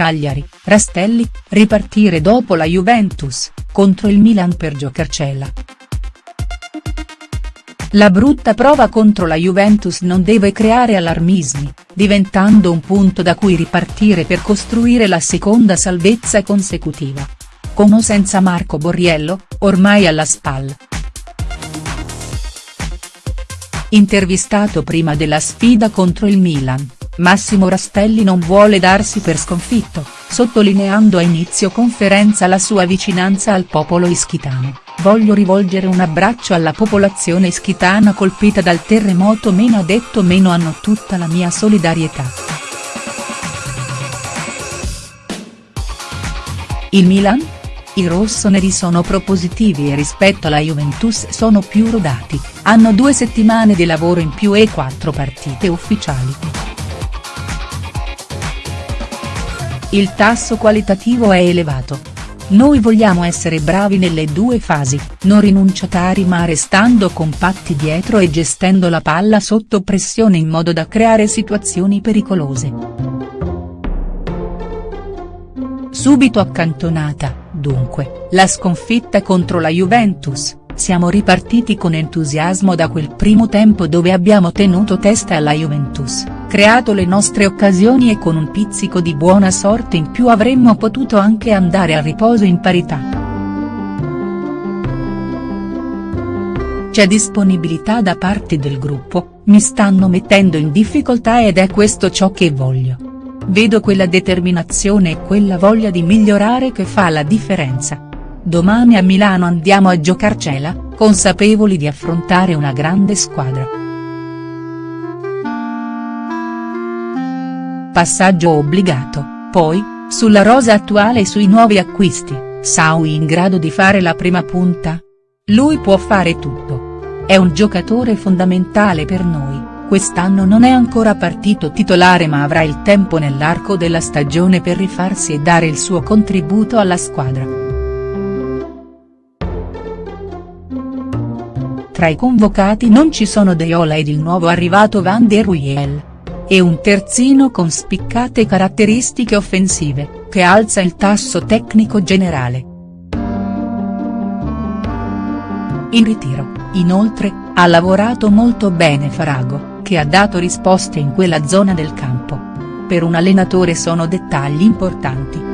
Cagliari, Rastelli, ripartire dopo la Juventus, contro il Milan per giocarcela. La brutta prova contro la Juventus non deve creare allarmismi, diventando un punto da cui ripartire per costruire la seconda salvezza consecutiva. Con o senza Marco Borriello, ormai alla spalla. Intervistato prima della sfida contro il Milan, Massimo Rastelli non vuole darsi per sconfitto, sottolineando a inizio conferenza la sua vicinanza al popolo ischitano, voglio rivolgere un abbraccio alla popolazione ischitana colpita dal terremoto meno ha detto meno hanno tutta la mia solidarietà. Il Milan? I rossoneri sono propositivi e rispetto alla Juventus sono più rodati, hanno due settimane di lavoro in più e quattro partite ufficiali. Il tasso qualitativo è elevato. Noi vogliamo essere bravi nelle due fasi, non rinunciatari ma restando compatti dietro e gestendo la palla sotto pressione in modo da creare situazioni pericolose. Subito accantonata, dunque, la sconfitta contro la Juventus, siamo ripartiti con entusiasmo da quel primo tempo dove abbiamo tenuto testa alla Juventus, creato le nostre occasioni e con un pizzico di buona sorte in più avremmo potuto anche andare a riposo in parità. C'è disponibilità da parte del gruppo, mi stanno mettendo in difficoltà ed è questo ciò che voglio. Vedo quella determinazione e quella voglia di migliorare che fa la differenza. Domani a Milano andiamo a giocarcela, consapevoli di affrontare una grande squadra. Passaggio obbligato, poi, sulla rosa attuale e sui nuovi acquisti, Saui in grado di fare la prima punta? Lui può fare tutto. È un giocatore fondamentale per noi. Quest'anno non è ancora partito titolare ma avrà il tempo nell'arco della stagione per rifarsi e dare il suo contributo alla squadra. Tra i convocati non ci sono Deola ed il nuovo arrivato Van der Ruijel. E un terzino con spiccate caratteristiche offensive, che alza il tasso tecnico generale. In ritiro, inoltre, ha lavorato molto bene Farago che ha dato risposte in quella zona del campo. Per un allenatore sono dettagli importanti.